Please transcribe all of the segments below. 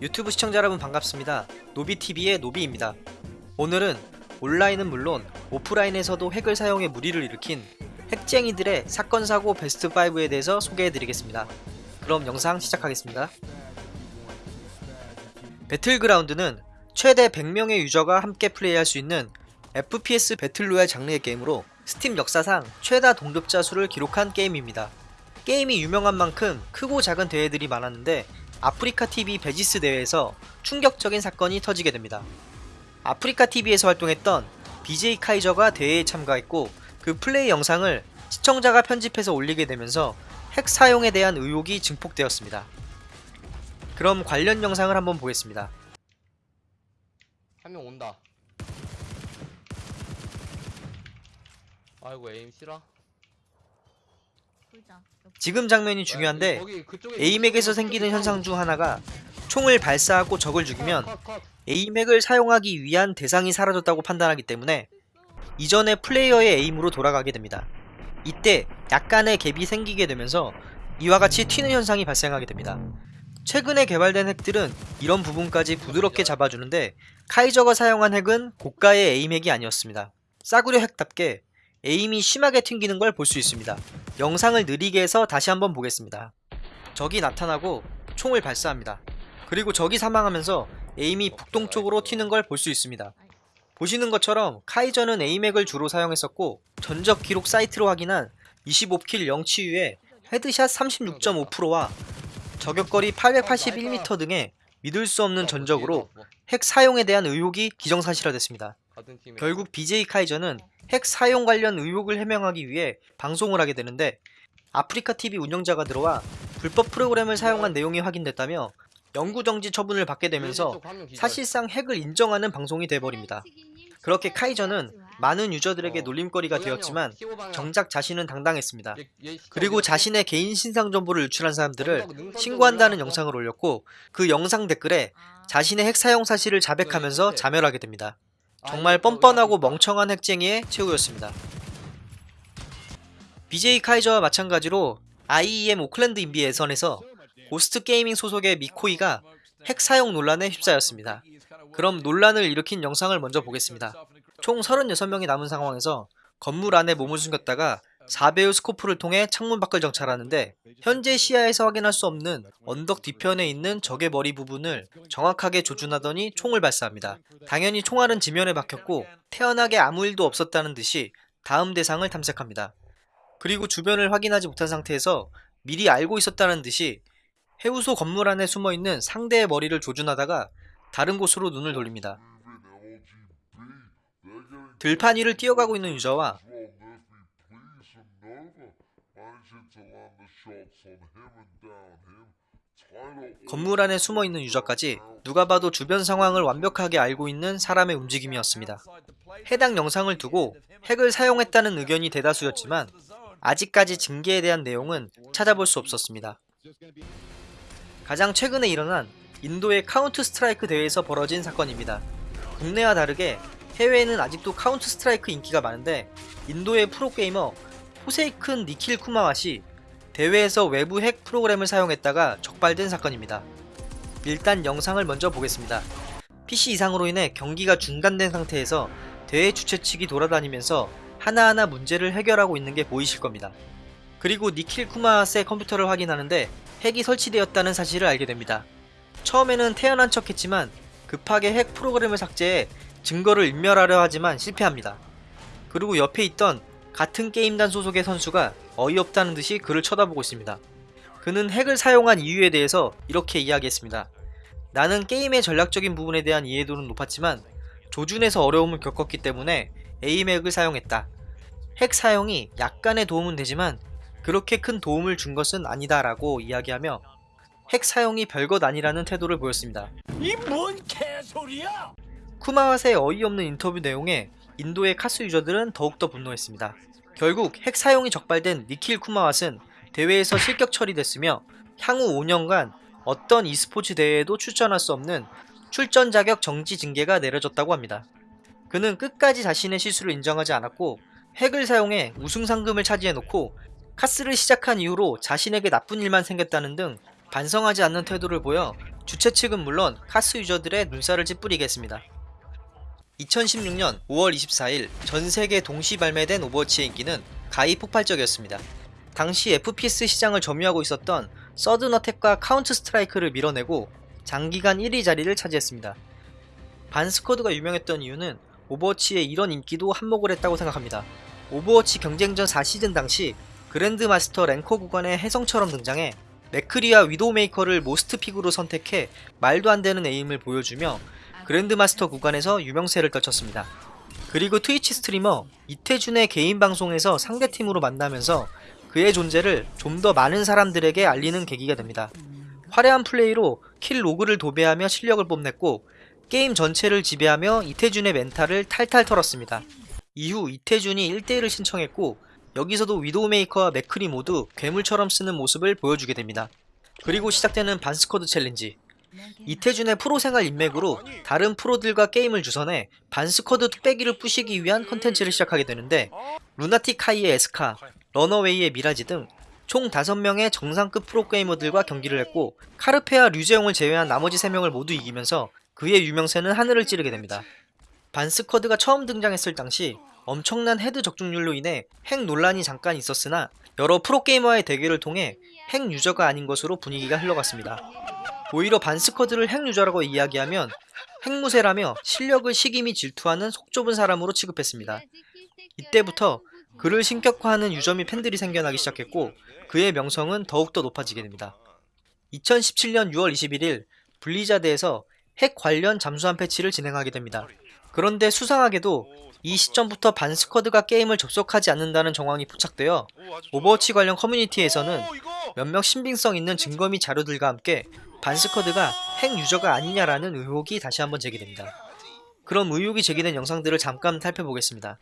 유튜브 시청자 여러분 반갑습니다. 노비TV의 노비입니다. 오늘은 온라인은 물론 오프라인에서도 핵을 사용해 물의를 일으킨 핵쟁이들의 사건 사고 베스트 5에 대해서 소개해드리겠습니다. 그럼 영상 시작하겠습니다. 배틀그라운드는 최대 100명의 유저가 함께 플레이할 수 있는 FPS 배틀로얄 장르의 게임으로 스팀 역사상 최다 동접자 수를 기록한 게임입니다. 게임이 유명한 만큼 크고 작은 대회들이 많았는데 아프리카 TV 베지스 대회에서 충격적인 사건이 터지게 됩니다. 아프리카 TV에서 활동했던 BJ 카이저가 대회에 참가했고 그 플레이 영상을 시청자가 편집해서 올리게 되면서 핵 사용에 대한 의혹이 증폭되었습니다. 그럼 관련 영상을 한번 보겠습니다. 한 명 온다. 아이고 에임 싫어. 지금 장면이 중요한데 거기 그쪽에 에이맥에서 생기는 현상 중 하나가 총을 발사하고 적을 죽이면. 에이맥을 사용하기 위한 대상이 사라졌다고 판단하기 때문에 이전의 플레이어의 에임으로 돌아가게 됩니다. 이때 약간의 갭이 생기게 되면서 이와 같이 튀는 현상이 발생하게 됩니다. 최근에 개발된 핵들은 이런 부분까지 부드럽게 잡아주는데 카이저가 사용한 핵은 고가의 aim 핵이 아니었습니다. 싸구려 핵답게 aim이 심하게 튕기는 걸 볼 수 있습니다. 영상을 느리게 해서 다시 한번 보겠습니다. 적이 나타나고 총을 발사합니다. 그리고 적이 사망하면서 aim이 북동쪽으로 튀는 걸 볼 수 있습니다. 보시는 것처럼 카이저는 aim 핵을 주로 사용했었고 전적 기록 사이트로 확인한 25kill 0치유에 headshot 36.5%와 저격거리 881m 등의 믿을 수 없는 전적으로 핵 사용에 대한 의혹이 기정사실화됐습니다. 결국 BJ 카이저는 핵 사용 관련 의혹을 해명하기 위해 방송을 하게 되는데 아프리카 TV 운영자가 들어와 불법 프로그램을 사용한 내용이 확인됐다며 영구정지 처분을 받게 되면서 사실상 핵을 인정하는 방송이 돼버립니다. 그렇게 카이저는 많은 유저들에게 놀림거리가 되었지만 정작 자신은 당당했습니다. 그리고 자신의 개인 신상 정보를 유출한 사람들을 신고한다는 영상을 올렸고 그 영상 댓글에 자신의 핵 사용 사실을 자백하면서 자멸하게 됩니다. 정말 뻔뻔하고 멍청한 핵쟁이의 최후였습니다. BJ 카이저와 마찬가지로 IEM 오클랜드 인비 예선에서 고스트 게이밍 소속의 미코이가 핵 사용 논란에 휩싸였습니다. 그럼 논란을 일으킨 영상을 먼저 보겠습니다. 총 36명이 남은 상황에서 건물 안에 몸을 숨겼다가 4배율 스코프를 통해 창문 밖을 정찰하는데 현재 시야에서 확인할 수 없는 언덕 뒤편에 있는 적의 머리 부분을 정확하게 조준하더니 총을 발사합니다. 당연히 총알은 지면에 박혔고 태연하게 아무 일도 없었다는 듯이 다음 대상을 탐색합니다. 그리고 주변을 확인하지 못한 상태에서 미리 알고 있었다는 듯이 해우소 건물 안에 숨어있는 상대의 머리를 조준하다가 다른 곳으로 눈을 돌립니다. 들판 위를 뛰어가고 있는 유저와 건물 안에 숨어 있는 유저까지 누가 봐도 주변 상황을 완벽하게 알고 있는 사람의 움직임이었습니다. 해당 영상을 두고 핵을 사용했다는 의견이 대다수였지만 아직까지 징계에 대한 내용은 찾아볼 수 없었습니다. 가장 최근에 일어난 인도의 카운트 스트라이크 대회에서 벌어진 사건입니다. 국내와 다르게 해외에는 아직도 카운트 스트라이크 인기가 많은데 인도의 프로게이머 포세이큰 니킬 쿠마왓이 대회에서 외부 핵 프로그램을 사용했다가 적발된 사건입니다. 일단 영상을 먼저 보겠습니다. PC 이상으로 인해 경기가 중단된 상태에서 대회 주최 측이 돌아다니면서 하나하나 문제를 해결하고 있는 게 보이실 겁니다. 그리고 니킬 쿠마왓의 컴퓨터를 확인하는데 핵이 설치되었다는 사실을 알게 됩니다. 처음에는 태연한 척 했지만 급하게 핵 프로그램을 삭제해 증거를 인멸하려 하지만 실패합니다. 그리고 옆에 있던 같은 게임단 소속의 선수가 어이없다는 듯이 그를 쳐다보고 있습니다. 그는 핵을 사용한 이유에 대해서 이렇게 이야기했습니다. 나는 게임의 전략적인 부분에 대한 이해도는 높았지만 조준에서 어려움을 겪었기 때문에 에이맥을 사용했다. 핵 사용이 약간의 도움은 되지만 그렇게 큰 도움을 준 것은 아니다 라고 이야기하며 핵 사용이 별것 아니라는 태도를 보였습니다. 이 뭔 개소리야! 쿠마와의 어이없는 인터뷰 내용에 인도의 카스 유저들은 더욱더 분노했습니다. 결국 핵 사용이 적발된 니킬 쿠마왓은 대회에서 실격 처리됐으며 향후 5년간 어떤 e스포츠 대회에도 출전할 수 없는 출전 자격 정지 징계가 내려졌다고 합니다. 그는 끝까지 자신의 실수를 인정하지 않았고 핵을 사용해 우승 상금을 차지해놓고 카스를 시작한 이후로 자신에게 나쁜 일만 생겼다는 등 반성하지 않는 태도를 보여 주최 측은 물론 카스 유저들의 눈살을 찌푸리게 했습니다. 2016년 5월 24일 전 세계 동시 발매된 오버워치의 인기는 가히 폭발적이었습니다. 당시 FPS 시장을 점유하고 있었던 서든어택과 카운트 스트라이크를 밀어내고 장기간 1위 자리를 차지했습니다. 반스쿼드가 유명했던 이유는 오버워치의 이런 인기도 한몫을 했다고 생각합니다. 오버워치 경쟁전 4시즌 당시 그랜드마스터 랭커 구간의 혜성처럼 등장해 맥크리와 위도우메이커를 most pick으로 선택해 말도 안 되는 aim을 보여주며 그랜드마스터 구간에서 유명세를 떨쳤습니다. 그리고 트위치 스트리머 이태준의 개인 방송에서 상대팀으로 만나면서 그의 존재를 좀 더 많은 사람들에게 알리는 계기가 됩니다. 화려한 플레이로 kill log를 도배하며 실력을 뽐냈고 게임 전체를 지배하며 이태준의 멘탈을 탈탈 털었습니다. 이후 이태준이 1대1을 신청했고 여기서도 위도우메이커와 맥크리 모두 괴물처럼 쓰는 모습을 보여주게 됩니다. 그리고 시작되는 반스쿼드 챌린지 이태준의 프로 생활 인맥으로 다른 프로들과 게임을 주선해 반스쿼드 뚝배기를 부시기 위한 컨텐츠를 시작하게 되는데 루나틱 하이의 에스카, 러너웨이의 미라지 등 총 5명의 정상급 프로게이머들과 경기를 했고 카르페와 류재용을 제외한 나머지 3명을 모두 이기면서 그의 유명세는 하늘을 찌르게 됩니다. 반스쿼드가 처음 등장했을 당시 엄청난 헤드 적중률로 인해 핵 논란이 잠깐 있었으나 여러 프로게이머와의 대결을 통해 핵 유저가 아닌 것으로 분위기가 흘러갔습니다. 오히려 반스쿼드를 핵 유저라고 이야기하면 핵무새라며 실력을 시기 및 질투하는 속 좁은 사람으로 취급했습니다. 이때부터 그를 신격화하는 유저 및 팬들이 생겨나기 시작했고 그의 명성은 더욱더 높아지게 됩니다. 2017년 6월 21일 블리자드에서 핵 관련 잠수함 패치를 진행하게 됩니다. 그런데 수상하게도 이 시점부터 반스쿼드가 게임을 접속하지 않는다는 정황이 포착되어 오버워치 관련 커뮤니티에서는 몇몇 신빙성 있는 증거 및 자료들과 함께 반스쿼드가 핵 유저가 아니냐라는 의혹이 다시 한번 제기됩니다. 그럼 의혹이 제기된 영상들을 잠깐 살펴보겠습니다.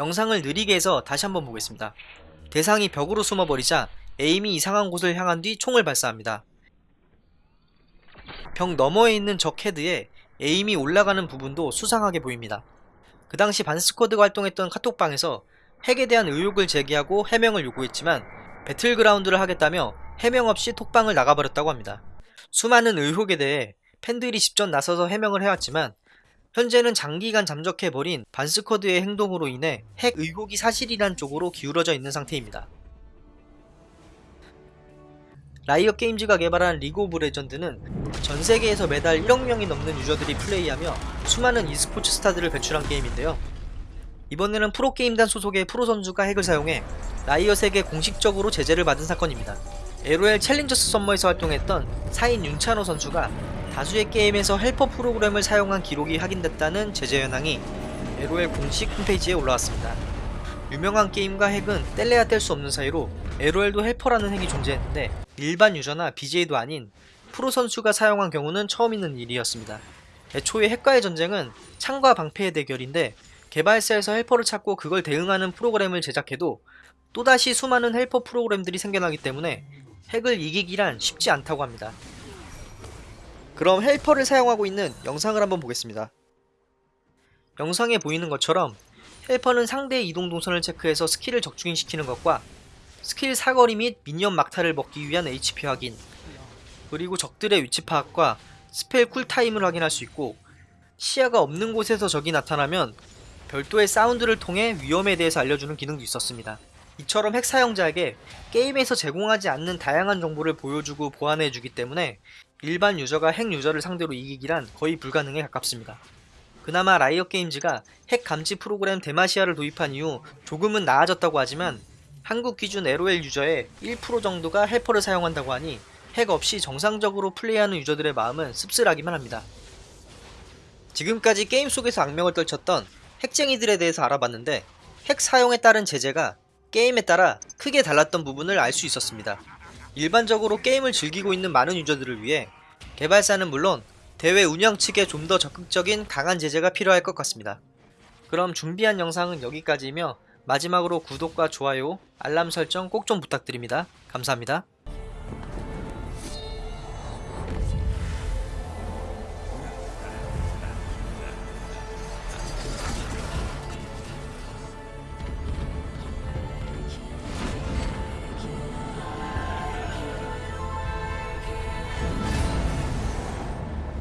영상을 느리게 해서 다시 한번 보겠습니다. 대상이 벽으로 숨어버리자 에임이 이상한 곳을 향한 뒤 총을 발사합니다. 벽 너머에 있는 적 헤드에 에임이 올라가는 부분도 수상하게 보입니다. 그 당시 반스쿼드가 활동했던 카톡방에서 핵에 대한 의혹을 제기하고 해명을 요구했지만 배틀그라운드를 하겠다며 해명 없이 톡방을 나가버렸다고 합니다. 수많은 의혹에 대해 팬들이 직접 나서서 해명을 해왔지만 현재는 장기간 잠적해버린 반스쿼드의 행동으로 인해 핵 의혹이 사실이란 쪽으로 기울어져 있는 상태입니다. 라이엇 게임즈가 개발한 리그 오브 레전드는 전 세계에서 매달 1억 명이 넘는 유저들이 플레이하며 수많은 e스포츠 스타들을 배출한 게임인데요. 이번에는 프로게임단 소속의 프로 선수가 핵을 사용해 라이엇에게 공식적으로 제재를 받은 사건입니다. LOL 챌린저스 썸머에서 활동했던 사인 윤찬호 선수가 다수의 게임에서 헬퍼 프로그램을 사용한 기록이 확인됐다는 제재 현황이 LOL 공식 홈페이지에 올라왔습니다. 유명한 게임과 핵은 뗄래야 뗄 수 없는 사이로 LOL도 헬퍼라는 핵이 존재했는데 일반 유저나 BJ도 아닌 프로 선수가 사용한 경우는 처음 있는 일이었습니다. 애초에 핵과의 전쟁은 창과 방패의 대결인데 개발사에서 헬퍼를 찾고 그걸 대응하는 프로그램을 제작해도 또다시 수많은 헬퍼 프로그램들이 생겨나기 때문에 핵을 이기기란 쉽지 않다고 합니다. 그럼 헬퍼를 사용하고 있는 영상을 한번 보겠습니다. 영상에 보이는 것처럼 헬퍼는 상대의 이동 동선을 체크해서 스킬을 적중시키는 것과 스킬 사거리 및 미니언 막타를 먹기 위한 HP 확인 그리고 적들의 위치 파악과 spell cooltime을 확인할 수 있고 시야가 없는 곳에서 적이 나타나면 별도의 사운드를 통해 위험에 대해서 알려주는 기능도 있었습니다. 이처럼 핵 사용자에게 게임에서 제공하지 않는 다양한 정보를 보여주고 보완해주기 때문에 일반 유저가 핵 유저를 상대로 이기기란 거의 불가능에 가깝습니다. 그나마 라이엇 게임즈가 핵 감지 프로그램 데마시아를 도입한 이후 조금은 나아졌다고 하지만 한국 기준 LOL 유저의 1% 정도가 헬퍼를 사용한다고 하니 핵 없이 정상적으로 플레이하는 유저들의 마음은 씁쓸하기만 합니다. 지금까지 게임 속에서 악명을 떨쳤던 핵쟁이들에 대해서 알아봤는데 핵 사용에 따른 제재가 게임에 따라 크게 달랐던 부분을 알 수 있었습니다. 일반적으로 게임을 즐기고 있는 많은 유저들을 위해 개발사는 물론 대회 운영 측에 좀 더 적극적인 강한 제재가 필요할 것 같습니다. 그럼 준비한 영상은 여기까지이며 마지막으로 구독과 좋아요, 알람 설정 꼭 좀 부탁드립니다. 감사합니다.